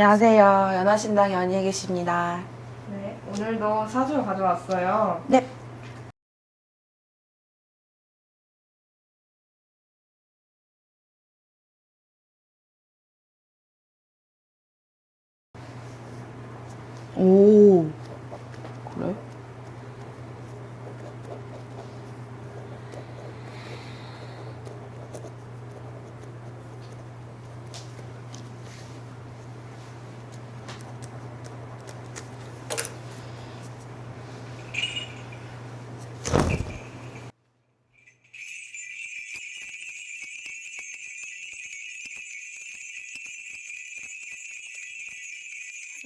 안녕하세요. 연하신당 연희에 계십니다. 네, 오늘도 사주 가져왔어요. 네. 오, 그래?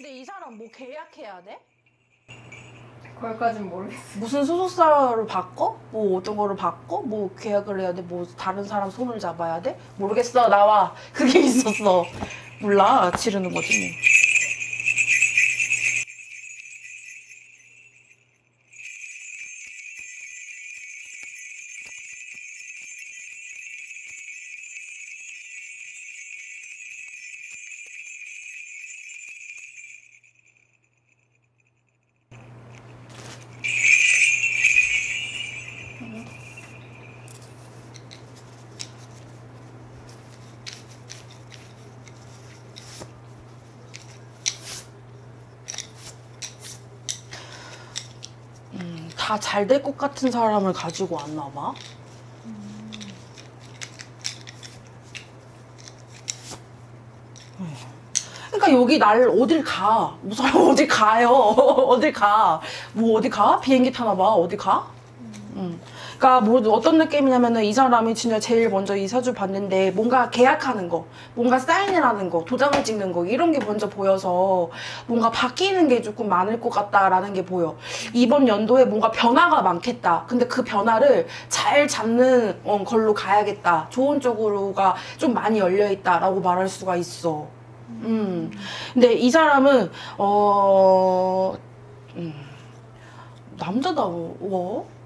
근데 이 사람 뭐 계약해야 돼? 거기까진 모르겠어요. 무슨 소속사를 바꿔? 뭐 어떤 거를 바꿔? 뭐 계약을 해야 돼? 뭐 다른 사람 손을 잡아야 돼? 모르겠어 나와 그게 있었어 몰라 지르는 거지 다 잘 될 것 같은 사람을 가지고 왔나 봐. 그러니까 여기 날 어딜 가? 뭐 사람 어디 가요? 어딜 가? 뭐 어디 가? 비행기 타나 봐. 어디 가? 음. 그러니까 뭐 어떤 느낌이냐면은 이 사람이 진짜 제일 먼저 이 사주 봤는데 뭔가 계약하는 거, 뭔가 사인을 하는 거, 도장을 찍는 거 이런 게 먼저 보여서 뭔가 바뀌는 게 조금 많을 것 같다라는 게 보여. 이번 연도에 뭔가 변화가 많겠다. 근데 그 변화를 잘 잡는 어, 걸로 가야겠다. 좋은 쪽으로가 좀 많이 열려 있다 라고 말할 수가 있어. 음. 근데 이 사람은 어 음, 남자다워.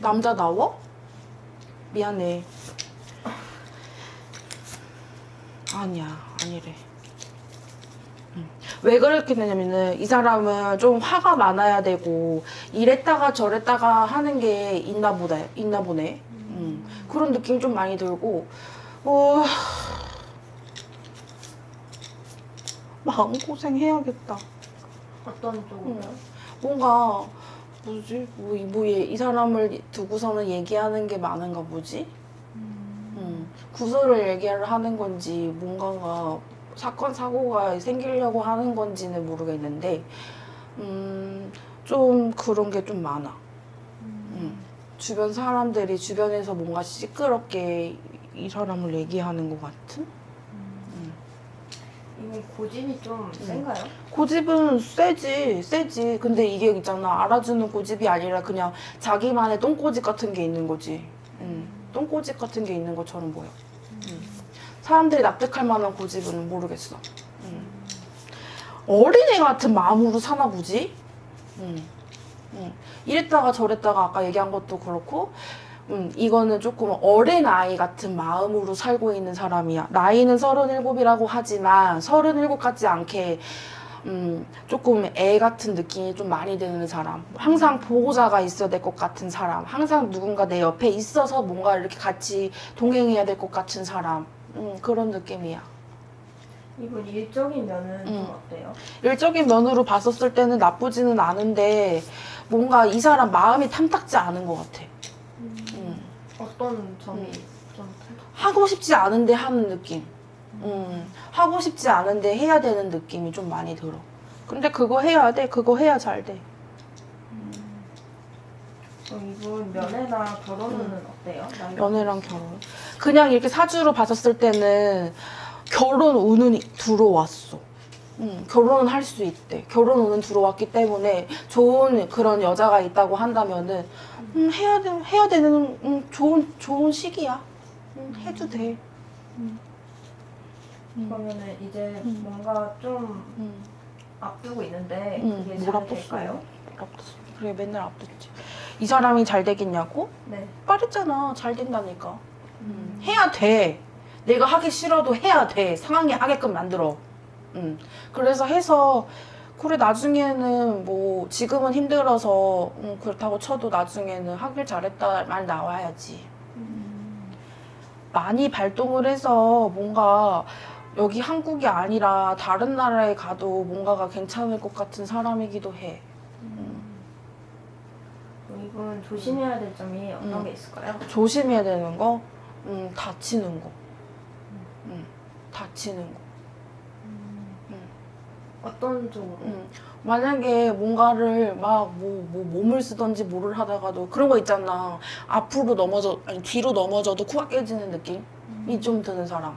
남자다워? 미안해. 아니야, 아니래. 음. 왜 그렇게 되냐면은 이 사람은 좀 화가 많아야 되고 이랬다가 저랬다가 하는 게 있나 보다, 있나 보네. 음. 그런 느낌 좀 많이 들고 어... 마음고생 해야겠다. 어떤 쪽으로요? 뭔가 뭐지? 뭐, 이- 뭐, 얘- 이 사람을 두고서는 얘기하는 게 많은가 보지? 음, 구설을 얘기를 하는 건지 뭔가가 사건 사고가 생기려고 하는 건지는 모르겠는데 음, 좀 그런 게 좀 많아. 음. 주변 사람들이 주변에서 뭔가 시끄럽게 이 사람을 얘기하는 것 같은? 이건 고집이 좀 센가요? 고집은 세지, 세지. 근데 이게 있잖아. 알아주는 고집이 아니라 그냥 자기만의 똥꼬집 같은 게 있는 거지. 음, 똥꼬집 같은 게 있는 것처럼 보여. 음. 사람들이 납득할 만한 고집은 모르겠어. 음. 어린애 같은 마음으로 사나 보지? 음. 음. 이랬다가 저랬다가 아까 얘기한 것도 그렇고, 음, 이거는 조금 어린아이 같은 마음으로 살고 있는 사람이야. 나이는 37이라고 하지만 37 같지 않게 음, 조금 애 같은 느낌이 좀 많이 드는 사람. 항상 보호자가 있어야 될 것 같은 사람. 항상 누군가 내 옆에 있어서 뭔가 이렇게 같이 동행해야 될 것 같은 사람. 음, 그런 느낌이야. 이분 일적인 면은 음. 좀 어때요? 일적인 면으로 봤었을 때는 나쁘지는 않은데 뭔가 이 사람 마음이 탐탁지 않은 것 같아. 음. 어떤 점이 음. 좀 하고 싶지 않은데 하는 느낌. 음, 하고 싶지 않은데 해야 되는 느낌이 좀 많이 들어. 근데 그거 해야 돼. 그거 해야 잘 돼. 그럼 이분 연애나 결혼은 어때요? 나이- 연애랑 결혼. 그냥 이렇게 사주로 봤었을 때는 결혼 운은 들어왔어. 음, 결혼은 할 수 있대. 결혼 운은 들어왔기 때문에 좋은 그런 여자가 있다고 한다면은 음, 해야 돼, 해야 되는 음, 좋은 좋은 시기야. 음, 해도 돼. 음. 음, 그러면은 이제 음. 뭔가 좀 음. 앞두고 있는데 음, 그게 뭘 잘? 될까요? 앞뒀어. 그래 맨날 앞뒀지. 이 사람이 잘 되겠냐고? 네. 말했잖아. 잘 된다니까. 해야 돼. 내가 하기 싫어도 해야 돼. 상황이 하게끔 만들어. 음. 그래서 해서 그래 나중에는 뭐 지금은 힘들어서 음, 그렇다고 쳐도 나중에는 하길 잘했다 말 나와야지. 많이 발동을 해서 뭔가 여기 한국이 아니라 다른 나라에 가도 뭔가가 괜찮을 것 같은 사람이기도 해. 그럼 이분 조심해야 될 점이 어떤 음. 게 있을까요? 조심해야 되는 거, 음, 다치는 거. 음, 다치는 거. 어떤 쪽으로? 음, 만약에 뭔가를 막 뭐 뭐 몸을 쓰던지 뭐를 하다가도 그런 거 있잖아. 앞으로 넘어져 아니 뒤로 넘어져도 코가 깨지는 느낌이 좀 드는 사람.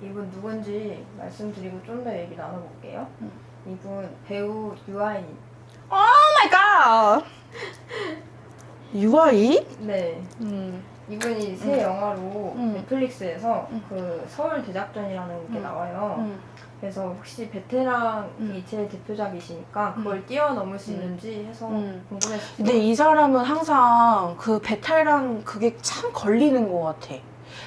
네, 이분 누군지 말씀드리고 좀 더 얘기 나눠볼게요. 음. 이분 배우 유아인. Oh my god. UI? 네. 음. 이분이 새 영화로 음. 넷플릭스에서 음. 그 서울 대작전이라는 게 음. 나와요. 음. 그래서 혹시 베테랑이 음. 제일 대표작이시니까 그걸 뛰어넘을 수 음. 있는지 해서 음. 궁금했어요. 근데 이 사람은 항상 그 베테랑 그게 참 걸리는 것 같아.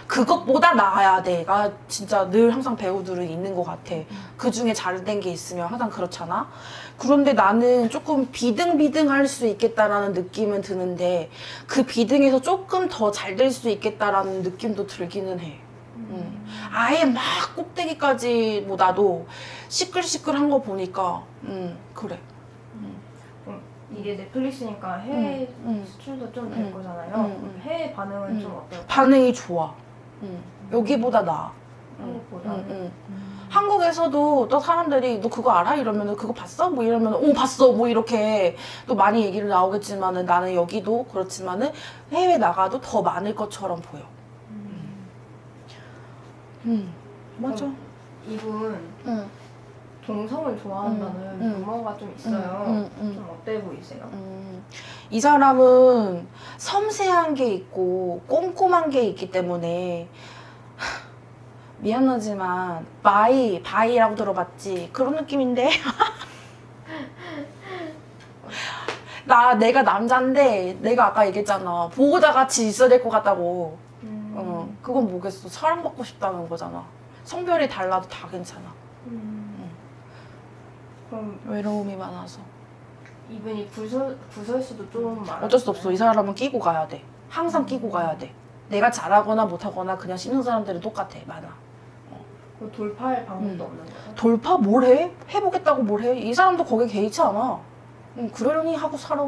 그것보다 나아야 돼가 진짜 늘 항상 배우들은 있는 것 같아. 그 중에 잘된 게 있으면 항상 그렇잖아. 그런데 나는 조금 비등비등할 수 있겠다라는 느낌은 드는데 그 비등에서 조금 더 잘 될 수 있겠다라는 느낌도 들기는 해. 음. 아예 막 꼭대기까지 뭐 나도 시끌시끌한 거 보니까 음 그래. 이게 넷플릭스니까 해외 음, 음. 수출도 좀될 음. 거잖아요. 음, 음. 해외 반응은 음. 좀 어떨까요? 반응이 좋아. 음. 여기보다 나아. 음, 음. 음. 한국에서도 또 사람들이 너 그거 알아? 이러면은 그거 봤어? 뭐 이러면 오 봤어 뭐 이렇게 또 많이 얘기를 나오겠지만은 나는 여기도 그렇지만은 해외 나가도 더 많을 것처럼 보여. 음 맞아. 이분 응. 동성을 좋아한다는 음, 음. 루머가 좀 있어요. 음, 음, 음. 좀 어때 보이세요? 음, 이 사람은 섬세한 게 있고 꼼꼼한 게 있기 때문에 하, 미안하지만 bi bi라고 들어봤지 그런 느낌인데 나 내가 남잔데 내가 아까 얘기했잖아 보호자 같이 있어야 될 것 같다고 음. 어 그건 뭐겠어 사랑받고 싶다는 거잖아 성별이 달라도 다 괜찮아 음. 그럼 외로움이 많아서 이분이 구설, 구설수도 좀 많아. 어쩔 수 없어. 이 사람은 끼고 가야 돼. 항상 끼고 가야 돼. 내가 잘하거나 못하거나 그냥 씹는 사람들은 똑같아. 많아. 그 돌파할 방법도 음. 없는 거예요? 돌파 뭘 해? 해보겠다고 뭘 해? 이 사람도 거기에 개의치 않아. 응, 그러려니 하고 살아.